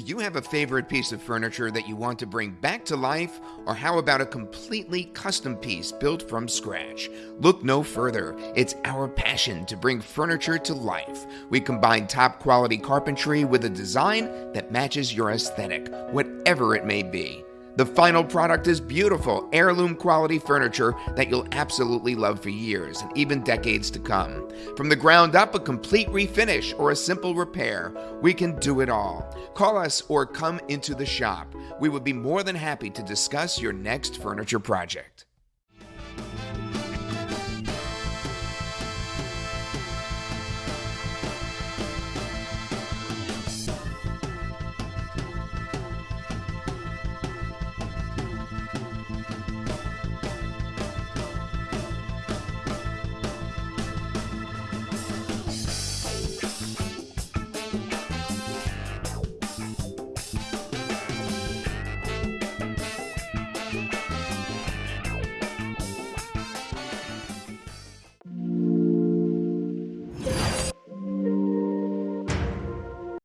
you have a favorite piece of furniture that you want to bring back to life? Or how about a completely custom piece built from scratch? Look no further. It's our passion to bring furniture to life. We combine top quality carpentry with a design that matches your aesthetic, whatever it may be. The final product is beautiful, heirloom quality furniture that you'll absolutely love for years and even decades to come. From the ground up, a complete refinish or a simple repair, we can do it all. Call us or come into the shop. We would be more than happy to discuss your next furniture project.